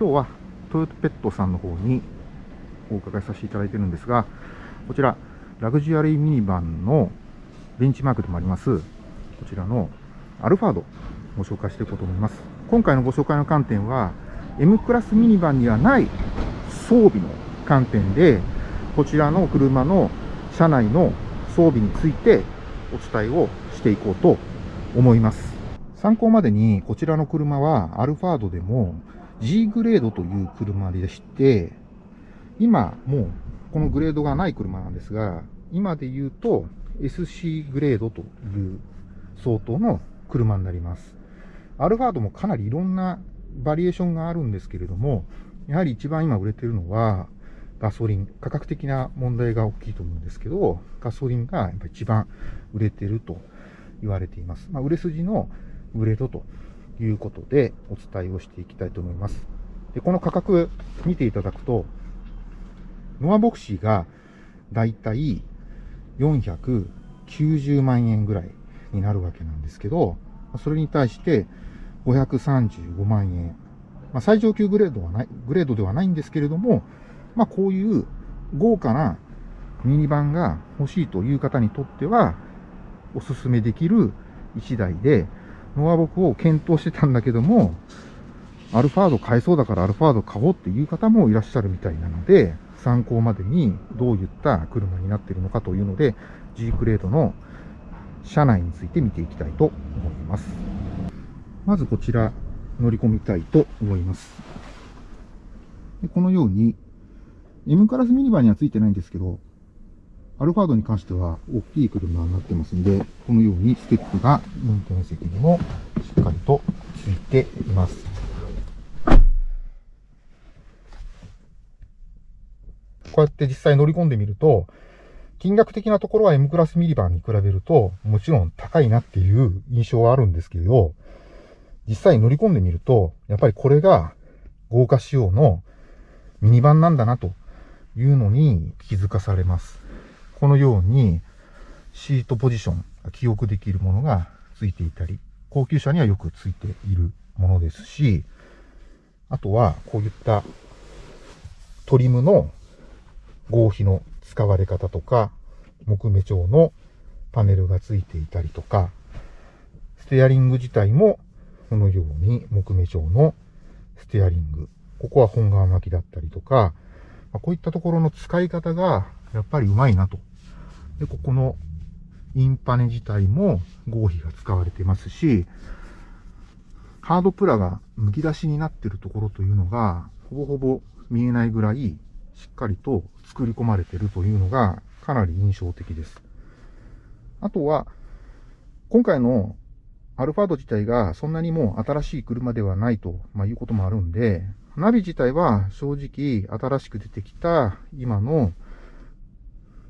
今日はトヨタペットさんの方にお伺いさせていただいてるんですが、こちら、ラグジュアリーミニバンのベンチマークでもあります、こちらのアルファードご紹介していこうと思います。今回のご紹介の観点は、M クラスミニバンにはない装備の観点で、こちらの車の車内の装備についてお伝えをしていこうと思います。参考までに、こちらの車はアルファードでも G グレードという車でして、今もうこのグレードがない車なんですが、今で言うと SC グレードという相当の車になります。アルファードもかなりいろんなバリエーションがあるんですけれども、やはり一番今売れてるのはガソリン、価格的な問題が大きいと思うんですけど、ガソリンがやっぱ一番売れてると言われています。まあ、売れ筋のグレードということでお伝えをしていきたいと思います。で、この価格見ていただくと、ノアボクシーがだいたい490万円ぐらいになるわけなんですけど、それに対して535万円。まあ、最上級グレードはない、グレードではないんですけれども、まあ、こういう豪華なミニバンが欲しいという方にとっては、おすすめできる1台で、ノアボクを検討してたんだけども、アルファード買えそうだからアルファード買おうっていう方もいらっしゃるみたいなので、参考までにどういった車になっているのかというので、G クレードの車内について見ていきたいと思います。まずこちら乗り込みたいと思います。でこのように M クラスミニバンにはついてないんですけど、アルファードに関しては大きい車になってますんで、このようにステップが運転席にもしっかりとついています。こうやって実際乗り込んでみると、金額的なところは M クラスミニバンに比べると、もちろん高いなっていう印象はあるんですけど、実際乗り込んでみると、やっぱりこれが豪華仕様のミニバンなんだなというのに気づかされます。このようにシートポジション、記憶できるものがついていたり、高級車にはよくついているものですし、あとはこういったトリムの合皮の使われ方とか、木目調のパネルがついていたりとか、ステアリング自体もこのように木目調のステアリング。ここは本革巻きだったりとか、こういったところの使い方がやっぱりうまいなとで、ここのインパネ自体も合皮が使われていますし、ハードプラが剥き出しになってるところというのが、ほぼほぼ見えないぐらい、しっかりと作り込まれてるというのが、かなり印象的です。あとは、今回のアルファード自体がそんなにもう新しい車ではないと、まあ、いうこともあるんで、ナビ自体は正直新しく出てきた今の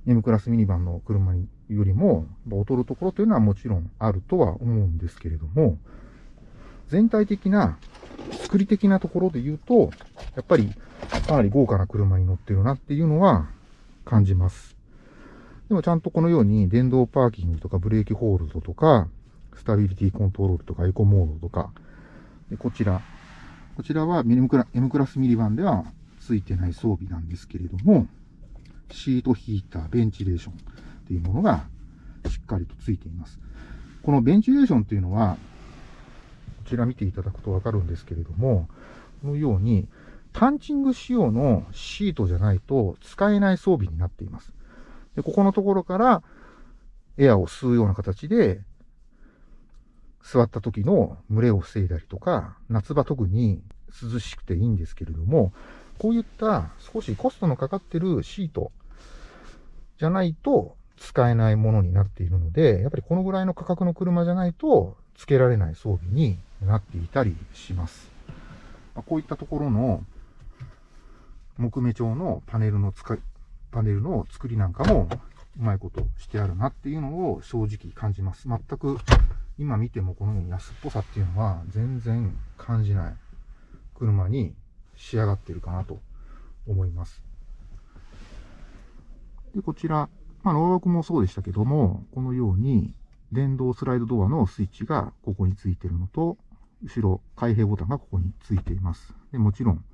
M クラスミニバンの車よりも劣るところというのはもちろんあるとは思うんですけれども、全体的な作り的なところで言うと、やっぱりかなり豪華な車に乗ってるなっていうのは感じます。でもちゃんとこのように電動パーキングとかブレーキホールドとか、スタビリティコントロールとかエコモードとか、でこちら、こちらは M クラ M クラスミニバンではついてない装備なんですけれども、シートヒーター、ベンチレーションっていうものがしっかりとついています。このベンチレーションっていうのは、こちら見ていただくとわかるんですけれども、このように、パンチング仕様のシートじゃないと使えない装備になっています。でここのところからエアを吸うような形で、座った時の群れを防いだりとか、夏場特に涼しくていいんですけれども、こういった少しコストのかかってるシートじゃないと使えないものになっているので、やっぱりこのぐらいの価格の車じゃないと付けられない装備になっていたりします。まこういったところの木目調のパネルの使い、パネルの作りなんかもうまいことしてあるなっていうのを正直感じます。全く今見てもこのように安っぽさっていうのは全然感じない車に仕上がってるかなと思います。で、こちら、まあ、ノーロックもそうでしたけども、このように電動スライドドアのスイッチがここについてるのと、後ろ開閉ボタンがここについています。でもちろん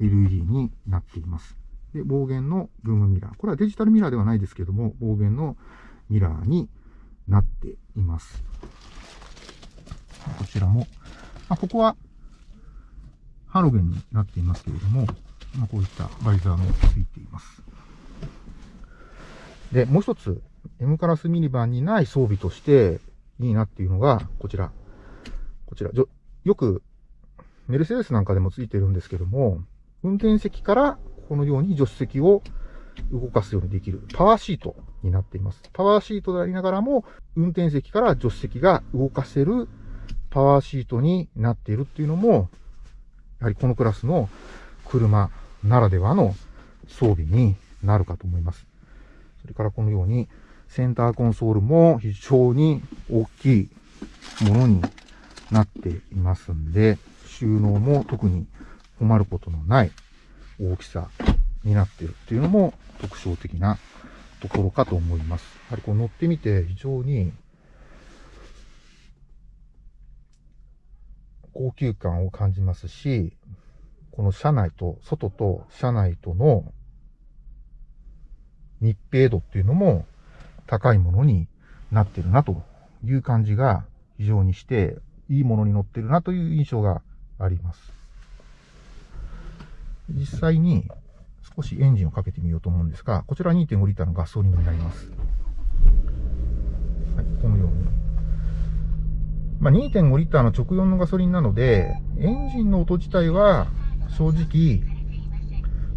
LED になっています。で、暴言のルームミラー。これはデジタルミラーではないですけども、暴言のミラーになっています。こちらも、まあ、ここはハロゲンになっていますけれども、まあ、こういったバイザーもついています。で、もう一つ、M カラスミニバンにない装備としていいなっていうのが、こちら。こちら。よく、メルセデスなんかでもついてるんですけども、運転席からこのように助手席を動かすようにできるパワーシートになっています。パワーシートでありながらも、運転席から助手席が動かせるパワーシートになっているっていうのも、やはりこのクラスの車ならではの装備になるかと思います。それからこのようにセンターコンソールも非常に大きいものになっていますんで、収納も特に困ることのない大きさになっているっていうのも特徴的なところかと思います。やはりこう乗ってみて非常に高級感を感じますし、この車内と、外と車内との密閉度っていうのも高いものになってるなという感じが非常にして、いいものに乗ってるなという印象があります。実際に少しエンジンをかけてみようと思うんですが、こちら2.5リッターのガソリンになります。はい、このように。まあ、2.5リッターの直4のガソリンなので、エンジンの音自体は正直、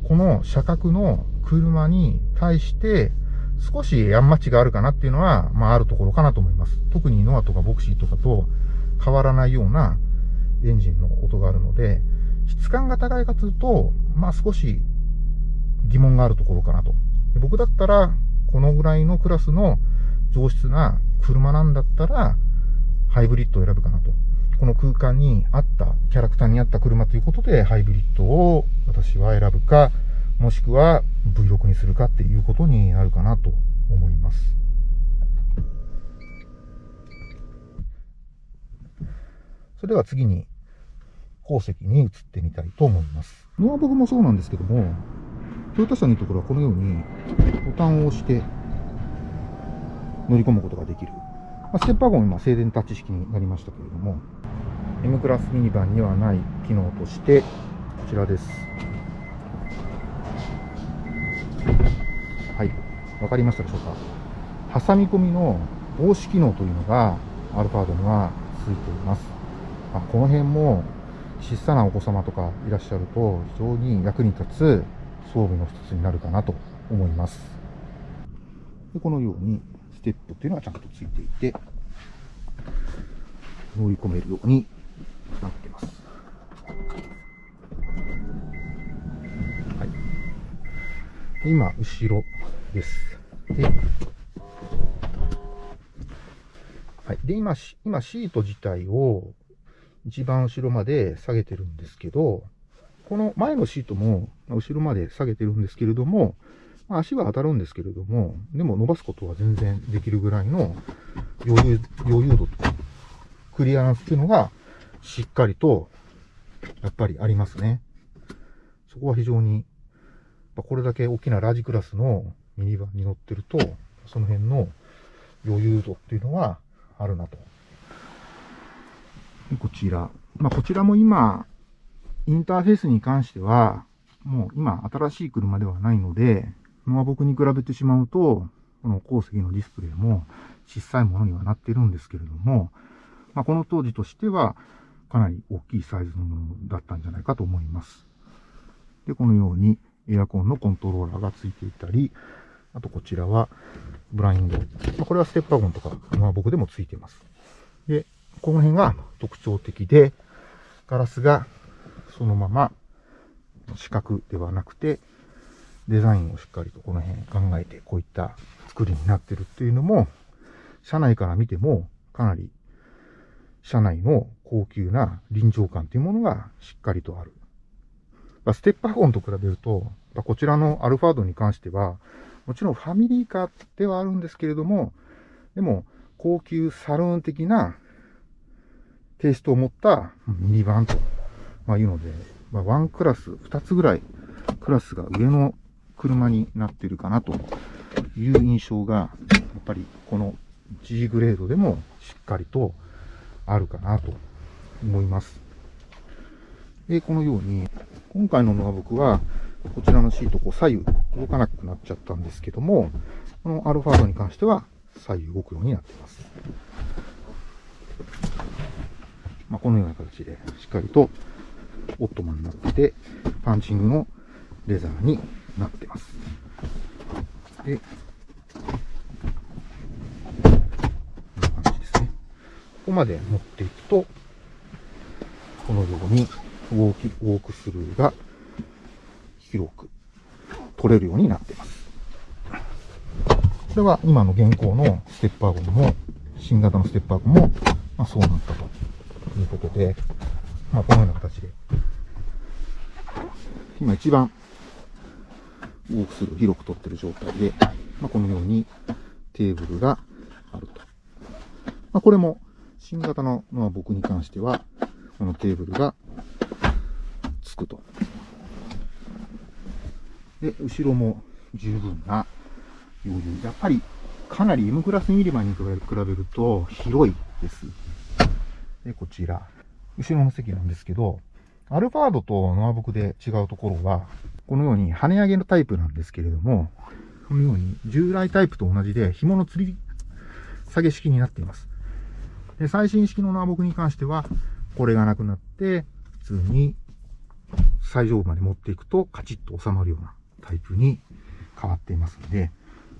この車格の車に対して少しヤンマチがあるかなっていうのは、まああるところかなと思います。特にノアとかボクシーとかと変わらないようなエンジンの音があるので、質感が高いかというと、まあ少し疑問があるところかなと。僕だったら、このぐらいのクラスの上質な車なんだったら、ハイブリッドを選ぶかなと。この空間に合った、キャラクターに合った車ということで、ハイブリッドを私は選ぶか、もしくは V6 にするかっていうことになるかなと思います。それでは次に、後席に移ってみたいと思います。ノアボグもそうなんですけども、トヨタ車のいいところはこのようにボタンを押して乗り込むことができる。まあ、ステップワゴン今静電タッチ式になりましたけれども、M クラスミニバンにはない機能として、こちらです。はい。わかりましたでしょうか？挟み込みの防止機能というのがアルファードにはついています。あこの辺も小さなお子様とかいらっしゃると非常に役に立つ装備の一つになるかなと思います。でこのようにステップっていうのはちゃんとついていて、乗り込めるようになってます。はい。今、後ろです。で、はい。で、今、今、シート自体を一番後ろまで下げてるんですけど、この前のシートも後ろまで下げてるんですけれども、足は当たるんですけれども、でも伸ばすことは全然できるぐらいの余裕、余裕度とクリアランスっていうのがしっかりとやっぱりありますね。そこは非常に、これだけ大きなラージクラスのミニバンに乗ってると、その辺の余裕度っていうのはあるなと。こちら。まあ、こちらも今、インターフェースに関しては、もう今新しい車ではないので、ノア僕に比べてしまうと、この後席のディスプレイも小さいものにはなっているんですけれども、まあ、この当時としてはかなり大きいサイズのものだったんじゃないかと思います。で、このようにエアコンのコントローラーが付いていたり、あとこちらはブラインド。まあ、これはステップワゴンとか、まあ、僕でも付いています。で、この辺が特徴的で、ガラスがそのまま四角ではなくて、デザインをしっかりとこの辺考えて、こういった作りになってるっていうのも、車内から見てもかなり車内の高級な臨場感というものがしっかりとある。ステップワゴンと比べると、こちらのアルファードに関しては、もちろんファミリーカーではあるんですけれども、でも高級サルーン的なテイストを持ったミニバンと、ま、いうので、まあ、ワンクラス、2つぐらいクラスが上の車になってるかなという印象が、やっぱりこの G グレードでもしっかりとあるかなと思います。で、このように、今回のノア僕は、こちらのシート、こう左右動かなくなっちゃったんですけども、このアルファードに関しては左右動くようになっています。まあ、このような形でしっかりとオットマンになってて、パンチングのレザーになってます。で、こんな感じですね。ここまで持っていくと、このようにウォーキウォークスルーが広く取れるようになっています。これは今の現行のステッパーゴムも、新型のステッパーゴムも、まあ、そうなったということで、まあ、このような形で、今一番ウォークスルー広く取ってる状態で、まあ、このようにテーブルがあると。まあ、これも新型のまあ僕に関しては、このテーブルがつくと。で、後ろも十分な余裕。やっぱりかなり M クラスミリマに比べると広いです。で、こちら。後ろの席なんですけど、アルファードとノアブクで違うところは、このように跳ね上げのタイプなんですけれども、このように従来タイプと同じで紐の吊り下げ式になっています。で最新式のノアボクに関しては、これがなくなって、普通に最上部まで持っていくとカチッと収まるようなタイプに変わっていますので、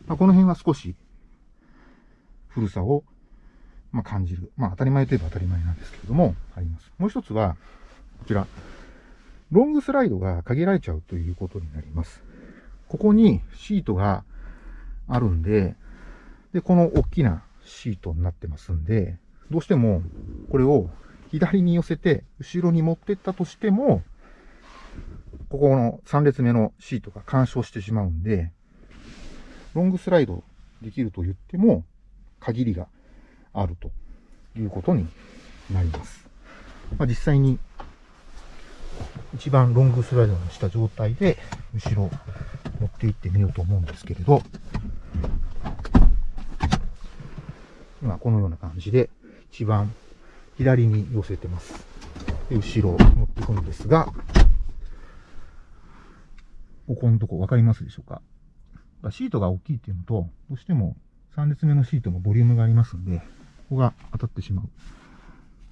まあ、この辺は少し古さをま感じる。まあ当たり前といえば当たり前なんですけれども、あります。もう一つは、ちら、ロングスライドが限られちゃうということになります。ここにシートがあるんで、で、この大きなシートになってますんで、どうしてもこれを左に寄せて後ろに持ってったとしても、ここの3列目のシートが干渉してしまうんで、ロングスライドできると言っても限りがあるということになります。まあ、実際に一番ロングスライドにした状態で後ろ持っていってみようと思うんですけれど、今このような感じで一番左に寄せてます。で後ろ持っていくんですが、ここのとこ分かりますでしょうか？シートが大きいっていうのと、どうしても3列目のシートもボリュームがありますんで、ここが当たってしまう。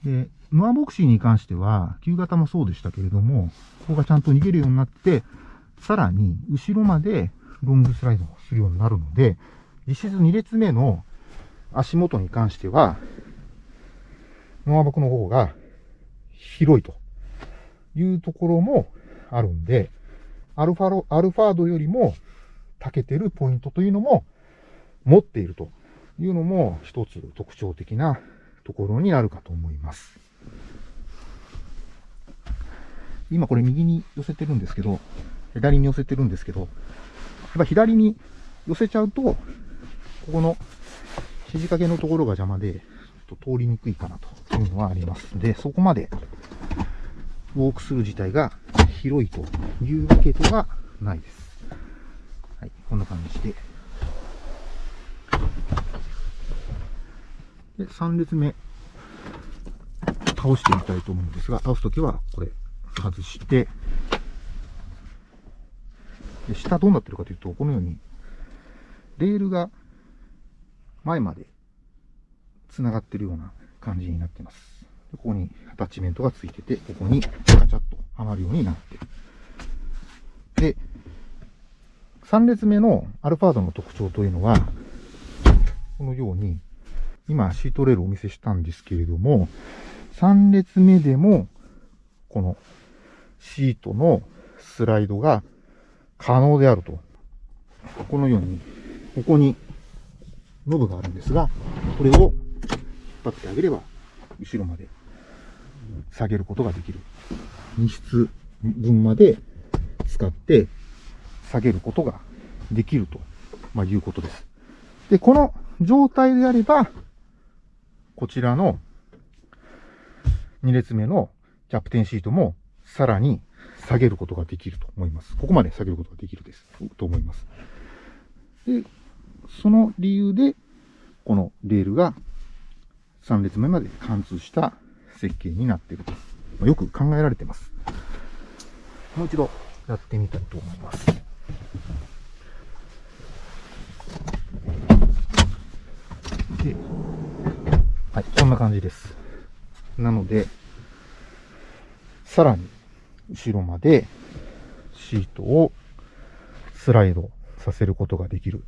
で、ノアボクシーに関しては、旧型もそうでしたけれども、ここがちゃんと逃げるようになって、さらに後ろまでロングスライドをするようになるので、実質2列目の足元に関しては、ノアボクの方が広いというところもあるんで、アルファロ、アルファードよりも長けてるポイントというのも持っているというのも一つ特徴的なところになるかと思います。今これ右に寄せてるんですけど、左に寄せてるんですけど、やっぱ左に寄せちゃうと、ここの肘掛けのところが邪魔で、ちょっと通りにくいかなというのはありますので、そこまでウォークスルー自体が広いというわけではないです。はい、こんな感じで。で、3列目、倒してみたいと思うんですが、倒すときはこれ、外して、で下どうなってるかというと、このように、レールが前まで繋がってるような感じになってます。ここにアタッチメントがついてて、ここにガチャッとはまるようになってる。で、3列目のアルファードの特徴というのは、このように今、シートレールをお見せしたんですけれども、3列目でも、このシートのスライドが可能であると。このように、ここにノブがあるんですが、これを引っ張ってあげれば、後ろまで下げることができる。2室分まで使って下げることができると、ま、いうことです。で、この状態であれば、こちらの2列目のキャプテンシートもさらに下げることができると思います。ここまで下げることができるです。と思います。で、その理由で、このレールが3列目まで貫通した設計になっていると。よく考えられています。もう一度やってみたいと思います。で、はい、こんな感じです。なので、さらに後ろまでシートをスライドさせることができる。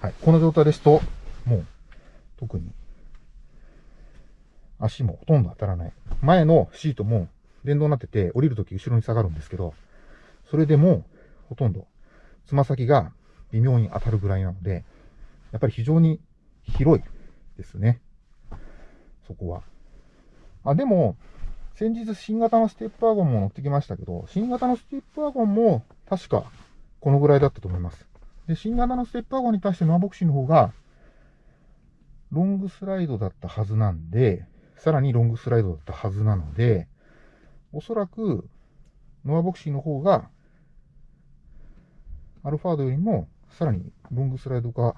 はい、この状態ですと、もう特に足もほとんど当たらない。前のシートも電動になってて降りるとき後ろに下がるんですけど、それでもほとんどつま先が微妙に当たるぐらいなので、やっぱり非常に広いですね。そこは。あ、でも、先日新型のステップワゴンも乗ってきましたけど、新型のステップワゴンも確かこのぐらいだったと思います。で、新型のステップワゴンに対してノアボクシーの方が、ロングスライドだったはずなんで、さらにロングスライドだったはずなので、おそらく、ノアボクシーの方が、アルファードよりも、さらにロングスライド化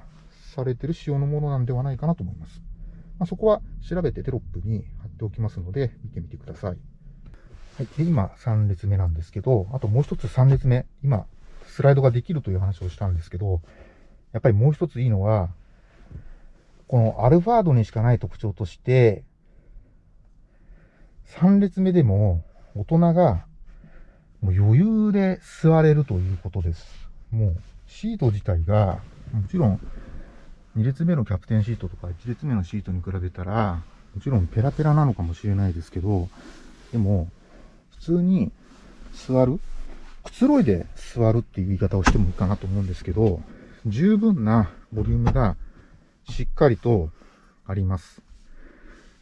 されてる仕様のものなんではないかなと思います。まあ、そこは調べてテロップに貼っておきますので、見てみてください。はい。で、今、3列目なんですけど、あともう一つ3列目。今、スライドができるという話をしたんですけど、やっぱりもう一ついいのは、このアルファードにしかない特徴として、3列目でも大人がもう余裕で座れるということです。もうシート自体が、もちろん2列目のキャプテンシートとか1列目のシートに比べたら、もちろんペラペラなのかもしれないですけど、でも、普通に座るくつろいで座るっていう言い方をしてもいいかなと思うんですけど、十分なボリュームがしっかりとあります。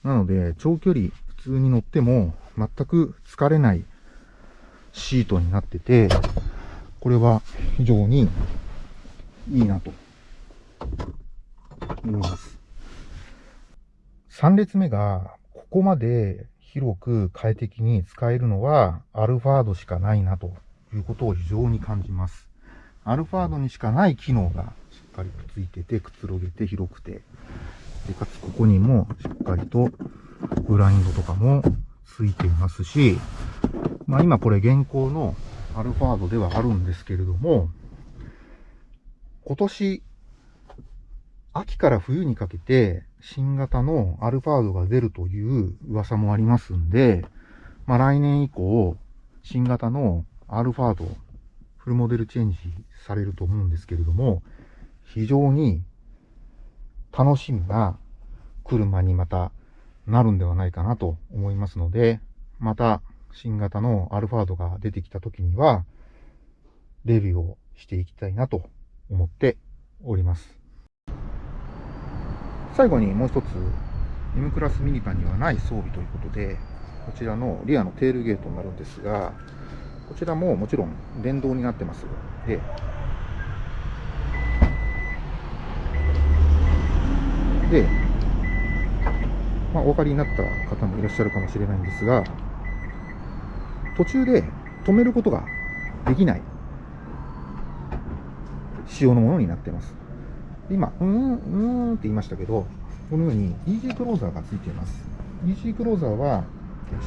なので、長距離普通に乗っても全く疲れないシートになってて、これは非常にいいなと思います。3列目がここまで広く快適に使えるのはアルファードしかないなということを非常に感じます。アルファードにしかない機能がしっかりとついてて、くつろげて広くて、で、かつここにもしっかりとブラインドとかもついていますし、まあ今これ現行のアルファードではあるんですけれども、今年秋から冬にかけて新型のアルファードが出るという噂もありますんで、まあ来年以降、新型のアルファード、フルモデルチェンジされると思うんですけれども、非常に楽しみな車にまたなるんではないかなと思いますので、また新型のアルファードが出てきた時には、レビューをしていきたいなと思っております。最後にもう一つ、M クラスミニバンにはない装備ということで、こちらのリアのテールゲートになるんですが、こちらももちろん電動になってます。で、で、まあ、お分かりになった方もいらっしゃるかもしれないんですが、途中で止めることができない仕様のものになっています。今、うーん、うーんって言いましたけど、このように EG クローザーがついています。EG クローザーは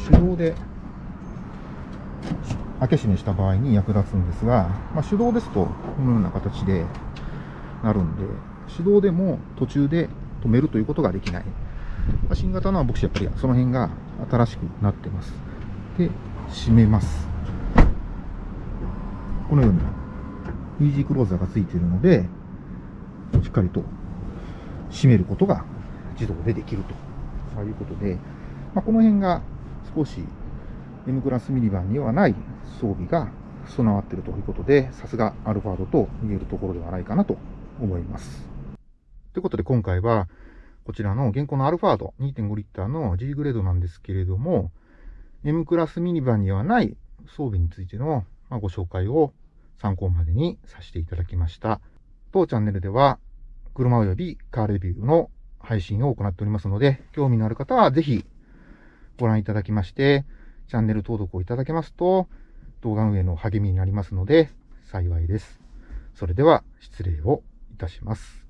手動で開け閉めした場合に役立つんですが、まあ、手動ですとこのような形でなるんで、手動でも途中で止めるということができない。まあ、新型のは僕やっぱりその辺が新しくなってます。で、閉めます。このように EG クローザーがついているので、しっかりと閉めることが自動でできるということで、まあ、この辺が少し M クラスミニバンにはない装備が備わっているということで、さすがアルファードと言えるところではないかなと思います。ということで今回は、こちらの現行のアルファード2.5リッターの G グレードなんですけれども、M クラスミニバンにはない装備についてのご紹介を参考までにさせていただきました。当チャンネルでは、車及びカーレビューの配信を行っておりますので、興味のある方はぜひご覧いただきまして、チャンネル登録をいただけますと、動画運営の励みになりますので、幸いです。それでは、失礼をいたします。